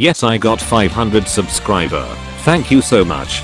Yes I got 500 subscriber. Thank you so much.